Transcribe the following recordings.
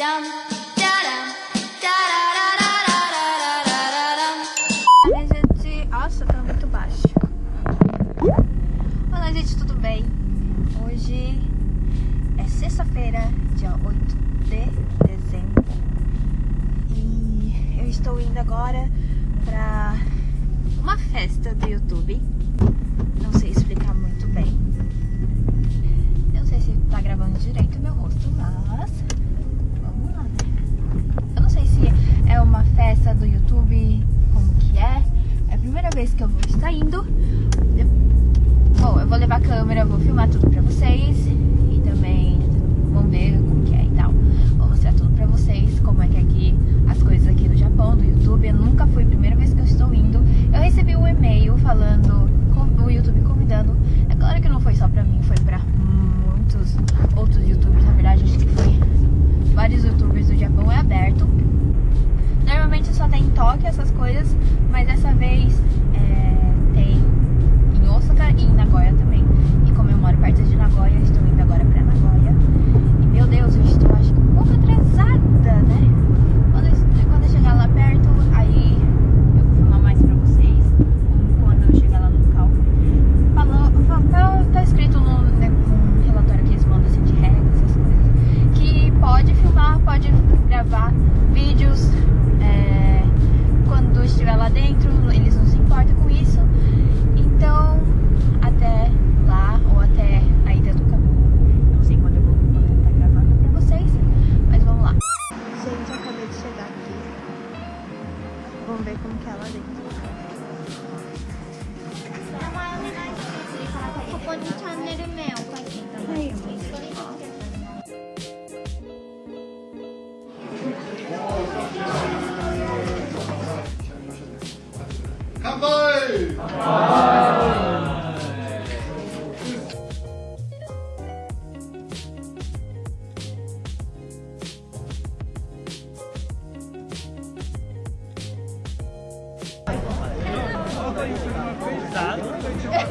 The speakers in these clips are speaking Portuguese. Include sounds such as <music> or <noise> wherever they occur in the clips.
Olá, gente. Nossa, tá muito baixo. Olá, gente, tudo bem? Hoje é sexta-feira, dia 8 de dezembro. E eu estou indo agora pra uma festa do YouTube.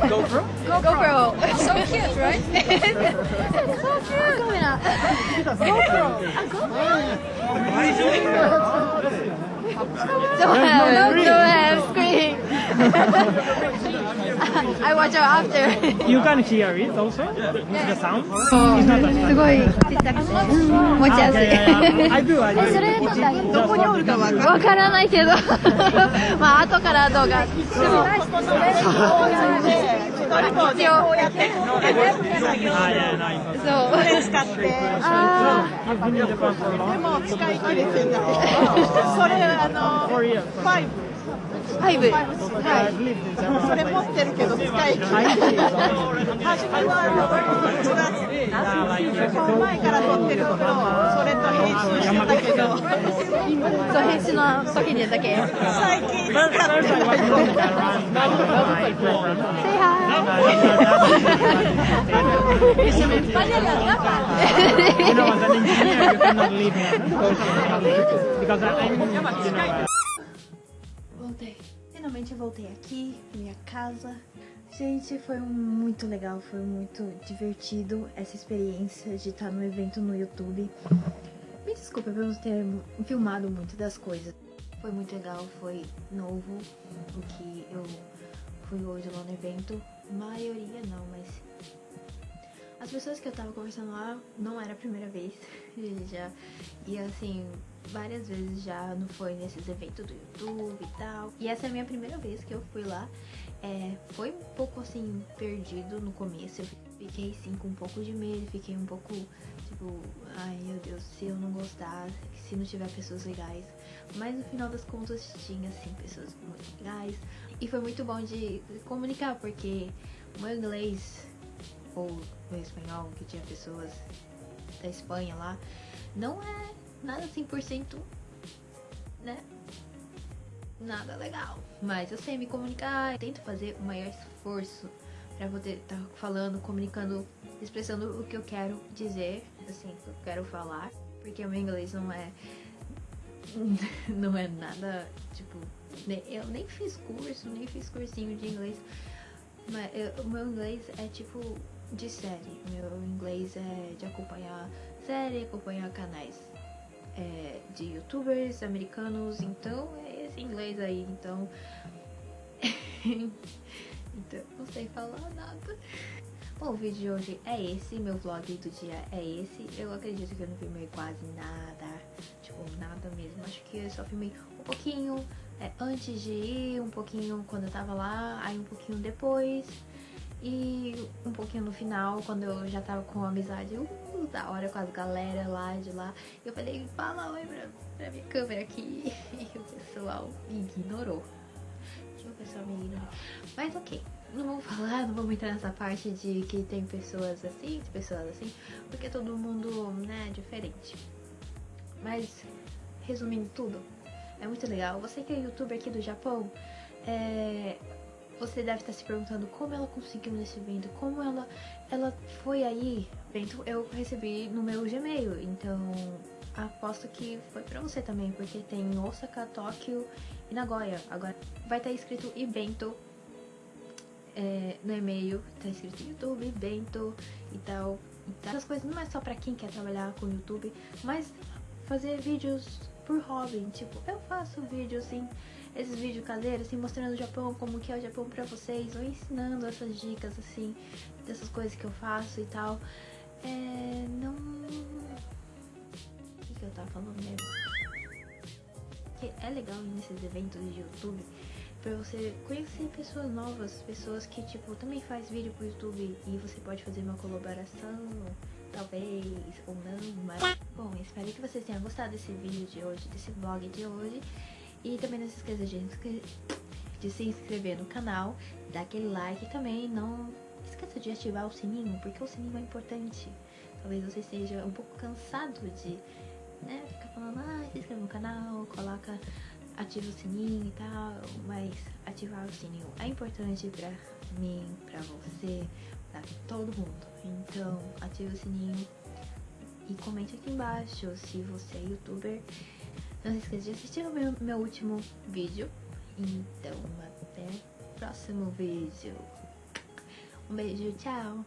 GoPro? GoPro. So cute, right? so cute. GoPro. GoPro. What are you doing? Don't have, don't have. I watch out after. You can hear it also? Yeah. The sound? So, すごい持ちやすい。それどこにおるか分か,分からないけど、<laughs> まあ後から動画。それ使って、それ使い切れてない。<laughs> ファイブ I've lived in ブ Japan. それ持ってるけど使い切れない。初めはあのプラス Yeah, like, その前から撮ってるところそれと編集してたけどそう編集の時にだけ最近使ってない。going to run my program. Say hi When I was Finalmente voltei aqui, minha casa. Gente, foi muito legal, foi muito divertido essa experiência de estar no evento no YouTube. Me desculpa por não ter filmado muito das coisas. Foi muito legal, foi novo o que eu fui hoje lá no evento. Maioria não, mas as pessoas que eu tava conversando lá não era a primeira vez. <laughs> Já e assim, várias vezes já não foi nesses eventos do YouTube e tal. E essa é a minha primeira vez que eu fui lá. É, foi um pouco assim, perdido no começo. Eu fiquei sim com um pouco de medo, fiquei um pouco tipo, ai meu Deus, se eu não gostar, se não tiver pessoas legais. Mas no final das contas tinha sim pessoas muito legais. E foi muito bom de comunicar, porque o meu inglês ou meu espanhol, que tinha pessoas da Espanha lá, não é nada 100%, né? Nada legal. Mas eu sei me comunicar, eu tento fazer o maior esforço pra poder estar falando, comunicando, expressando o que eu quero dizer, assim, o que eu quero falar. Porque o meu inglês não é. <laughs> Não é nada, tipo. Eu nem fiz curso, nem fiz cursinho de inglês. Mas eu- o meu inglês é tipo de série. Meu inglês é de acompanhar série, acompanhar canais de youtubers americanos, então é esse inglês aí, então. <laughs> então, não sei falar nada. Bom, o vídeo de hoje é esse, meu vlog do dia é esse. Eu acredito que eu não filmei quase nada, tipo, nada mesmo. Acho que eu só filmei um pouquinho é, antes de ir, um pouquinho quando eu tava lá, aí um pouquinho depois. E um pouquinho no final, quando eu já tava com amizade uh, da hora com as galera lá de lá. Eu falei, fala oi pra, pra minha câmera aqui. <laughs> E o pessoal me ignorou. O pessoal me ignorou. Mas ok, não vou falar, não vou entrar nessa parte de que tem pessoas assim, pessoas assim, porque todo mundo, né, é diferente. Mas, resumindo tudo, é muito legal. Você que é youtuber aqui do Japão, é, você deve estar se perguntando como ela conseguiu nesse evento, como ela, ela foi aí. Evento eu recebi no meu Gmail, então aposto que foi pra você também, porque tem Osaka, Tóquio e Nagoya. Agora vai estar escrito evento é, no e-mail, tá escrito YouTube, Bento e tal. Essas coisas não é só pra quem quer trabalhar com YouTube, mas fazer vídeos por hobby. Tipo, eu faço vídeos assim, esses vídeos caseiros, assim, mostrando o Japão, como que é o Japão pra vocês, ou ensinando essas dicas, assim, dessas coisas que eu faço e tal. É. Não. O que, que eu tava falando mesmo? Que é legal nesses eventos de YouTube pra você conhecer pessoas novas, pessoas que, tipo, também faz vídeo pro YouTube e você pode fazer uma colaboração, talvez, ou não, mas... Bom, espero que vocês tenham gostado desse vídeo de hoje, desse vlog de hoje. E também não se esqueça de, de se inscrever no canal, dar aquele like também, não esqueça de ativar o sininho, porque o sininho é importante. Talvez você esteja um pouco cansado de né, ficar falando, ah, se inscreve no canal, coloca ativa o sininho e tal, mas ativar o sininho é importante pra mim, pra você, pra todo mundo. Então, ativa o sininho e comente aqui embaixo se você é youtuber. Não se esqueça de assistir o meu, meu último vídeo. Então, até o próximo vídeo. Um beijo, tchau!